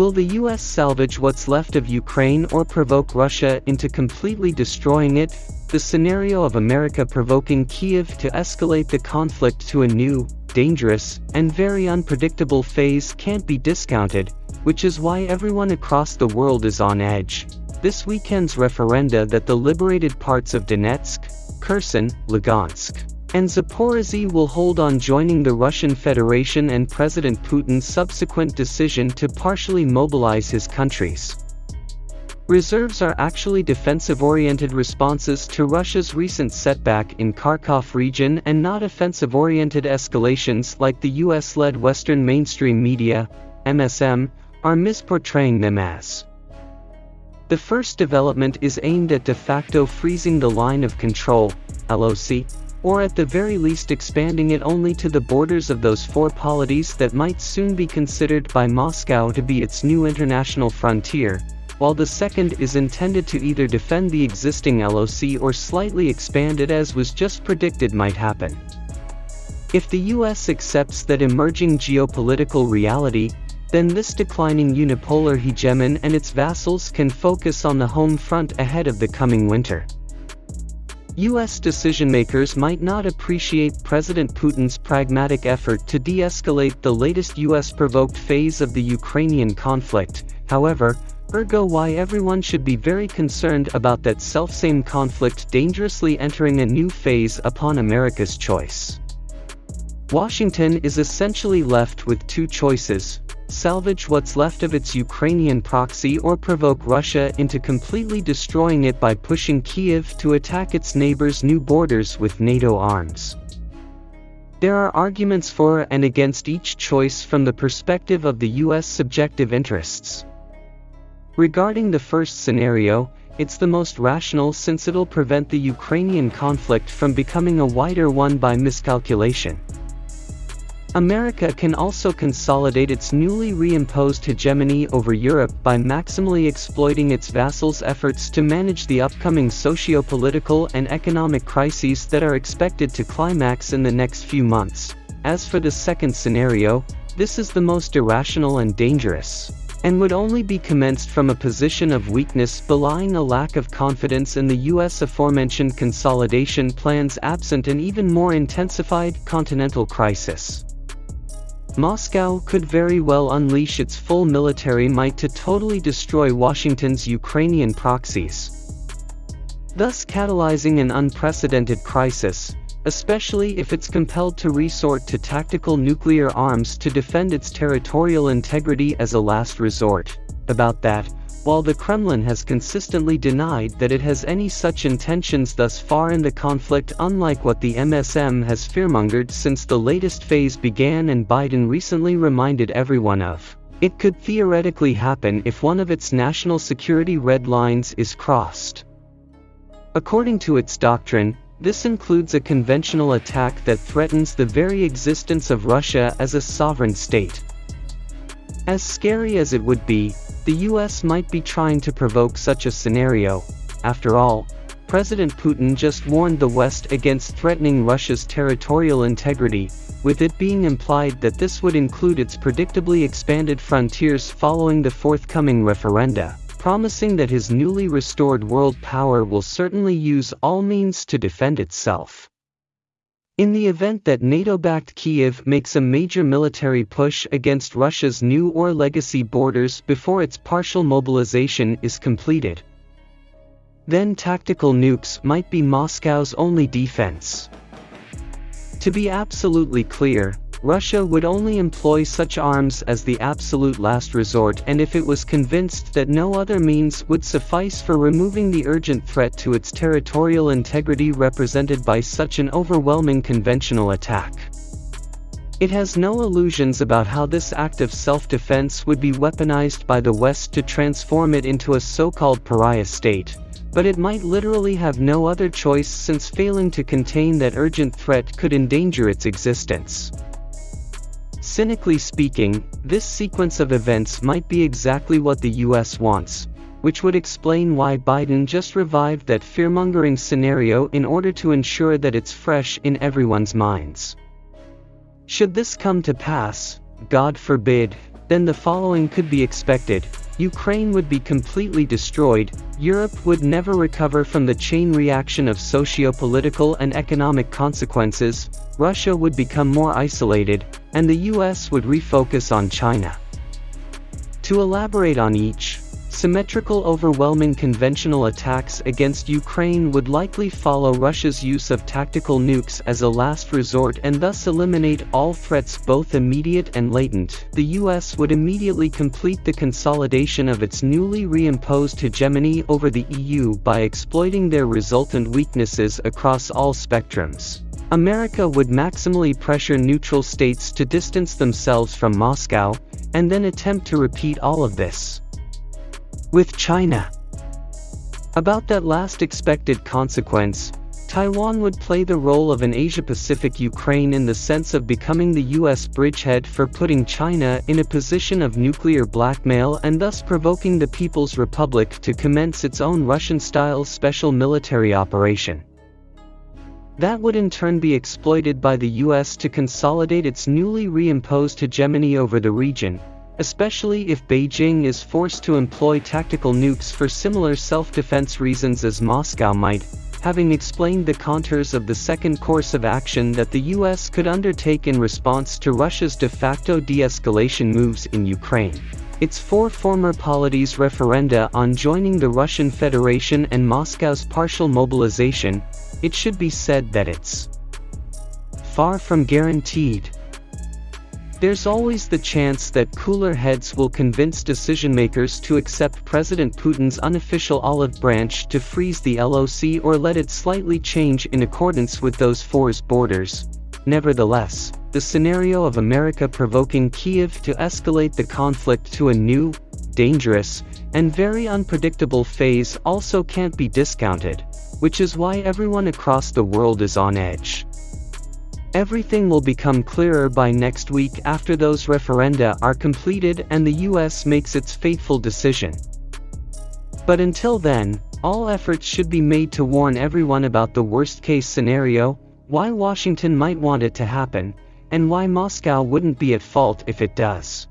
Will the US salvage what's left of Ukraine or provoke Russia into completely destroying it? The scenario of America provoking Kiev to escalate the conflict to a new, dangerous, and very unpredictable phase can't be discounted, which is why everyone across the world is on edge. This weekend's referenda that the liberated parts of Donetsk, Kherson, Lugansk, and Zaporizhzhia will hold on joining the Russian Federation and President Putin's subsequent decision to partially mobilize his countries. Reserves are actually defensive-oriented responses to Russia's recent setback in Kharkov region and not offensive-oriented escalations like the US-led Western mainstream media, MSM, are misportraying them as. The first development is aimed at de facto freezing the line of control, LOC, or at the very least expanding it only to the borders of those four polities that might soon be considered by Moscow to be its new international frontier, while the second is intended to either defend the existing LOC or slightly expand it as was just predicted might happen. If the US accepts that emerging geopolitical reality, then this declining unipolar hegemon and its vassals can focus on the home front ahead of the coming winter. US decision-makers might not appreciate President Putin's pragmatic effort to de-escalate the latest US-provoked phase of the Ukrainian conflict, however, ergo why everyone should be very concerned about that selfsame conflict dangerously entering a new phase upon America's choice. Washington is essentially left with two choices, salvage what's left of its Ukrainian proxy or provoke Russia into completely destroying it by pushing Kiev to attack its neighbor's new borders with NATO arms. There are arguments for and against each choice from the perspective of the US subjective interests. Regarding the first scenario, it's the most rational since it'll prevent the Ukrainian conflict from becoming a wider one by miscalculation. America can also consolidate its newly reimposed hegemony over Europe by maximally exploiting its vassals' efforts to manage the upcoming socio-political and economic crises that are expected to climax in the next few months. As for the second scenario, this is the most irrational and dangerous, and would only be commenced from a position of weakness belying a lack of confidence in the US aforementioned consolidation plans absent an even more intensified continental crisis. Moscow could very well unleash its full military might to totally destroy Washington's Ukrainian proxies, thus catalyzing an unprecedented crisis, especially if it's compelled to resort to tactical nuclear arms to defend its territorial integrity as a last resort. About that, while the Kremlin has consistently denied that it has any such intentions thus far in the conflict unlike what the MSM has fearmongered since the latest phase began and Biden recently reminded everyone of. It could theoretically happen if one of its national security red lines is crossed. According to its doctrine, this includes a conventional attack that threatens the very existence of Russia as a sovereign state. As scary as it would be, the US might be trying to provoke such a scenario. After all, President Putin just warned the West against threatening Russia's territorial integrity, with it being implied that this would include its predictably expanded frontiers following the forthcoming referenda, promising that his newly restored world power will certainly use all means to defend itself. In the event that NATO-backed Kiev makes a major military push against Russia's new or legacy borders before its partial mobilization is completed, then tactical nukes might be Moscow's only defense. To be absolutely clear, Russia would only employ such arms as the absolute last resort and if it was convinced that no other means would suffice for removing the urgent threat to its territorial integrity represented by such an overwhelming conventional attack. It has no illusions about how this act of self-defense would be weaponized by the West to transform it into a so-called pariah state, but it might literally have no other choice since failing to contain that urgent threat could endanger its existence. Cynically speaking, this sequence of events might be exactly what the US wants, which would explain why Biden just revived that fearmongering scenario in order to ensure that it's fresh in everyone's minds. Should this come to pass, God forbid, then the following could be expected. Ukraine would be completely destroyed, Europe would never recover from the chain reaction of socio-political and economic consequences, Russia would become more isolated, and the US would refocus on China. To elaborate on each, Symmetrical overwhelming conventional attacks against Ukraine would likely follow Russia's use of tactical nukes as a last resort and thus eliminate all threats both immediate and latent. The US would immediately complete the consolidation of its newly reimposed hegemony over the EU by exploiting their resultant weaknesses across all spectrums. America would maximally pressure neutral states to distance themselves from Moscow, and then attempt to repeat all of this with China. About that last expected consequence, Taiwan would play the role of an Asia-Pacific Ukraine in the sense of becoming the US bridgehead for putting China in a position of nuclear blackmail and thus provoking the People's Republic to commence its own Russian-style special military operation. That would in turn be exploited by the US to consolidate its newly reimposed hegemony over the region, especially if Beijing is forced to employ tactical nukes for similar self-defense reasons as Moscow might, having explained the contours of the second course of action that the US could undertake in response to Russia's de facto de-escalation moves in Ukraine. Its four former polities referenda on joining the Russian Federation and Moscow's partial mobilization, it should be said that it's far from guaranteed. There's always the chance that cooler heads will convince decision-makers to accept President Putin's unofficial olive branch to freeze the LOC or let it slightly change in accordance with those four's borders. Nevertheless, the scenario of America provoking Kiev to escalate the conflict to a new, dangerous, and very unpredictable phase also can't be discounted, which is why everyone across the world is on edge. Everything will become clearer by next week after those referenda are completed and the US makes its fateful decision. But until then, all efforts should be made to warn everyone about the worst-case scenario, why Washington might want it to happen, and why Moscow wouldn't be at fault if it does.